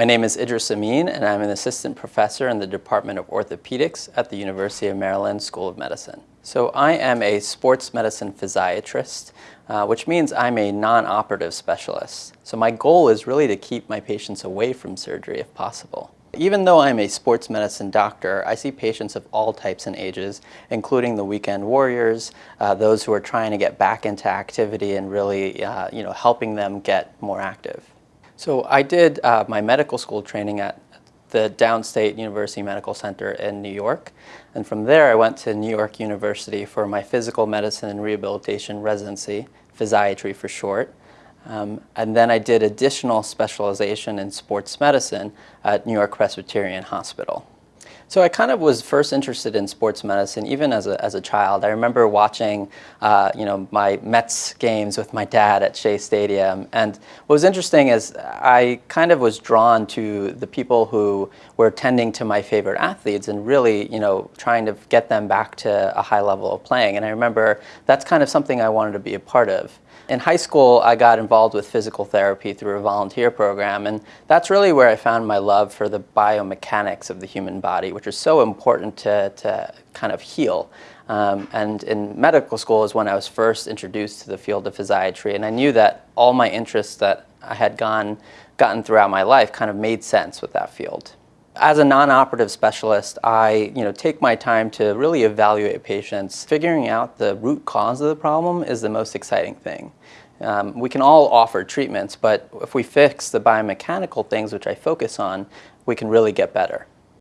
My name is Idris Amin, and I'm an assistant professor in the Department of Orthopedics at the University of Maryland School of Medicine. So I am a sports medicine physiatrist, uh, which means I'm a non-operative specialist. So my goal is really to keep my patients away from surgery if possible. Even though I'm a sports medicine doctor, I see patients of all types and ages, including the weekend warriors, uh, those who are trying to get back into activity and really uh, you know, helping them get more active. So I did uh, my medical school training at the Downstate University Medical Center in New York. And from there, I went to New York University for my physical medicine and rehabilitation residency, physiatry for short. Um, and then I did additional specialization in sports medicine at New York Presbyterian Hospital. So I kind of was first interested in sports medicine even as a, as a child. I remember watching uh, you know, my Mets games with my dad at Shea Stadium. And what was interesting is I kind of was drawn to the people who were tending to my favorite athletes and really you know, trying to get them back to a high level of playing. And I remember that's kind of something I wanted to be a part of. In high school, I got involved with physical therapy through a volunteer program, and that's really where I found my love for the biomechanics of the human body, which is so important to, to kind of heal. Um, and in medical school is when I was first introduced to the field of physiatry, and I knew that all my interests that I had gone, gotten throughout my life kind of made sense with that field. As a non-operative specialist, I you know, take my time to really evaluate patients. Figuring out the root cause of the problem is the most exciting thing. Um, we can all offer treatments, but if we fix the biomechanical things, which I focus on, we can really get better.